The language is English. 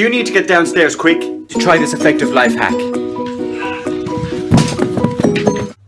Do you need to get downstairs quick to try this effective life hack.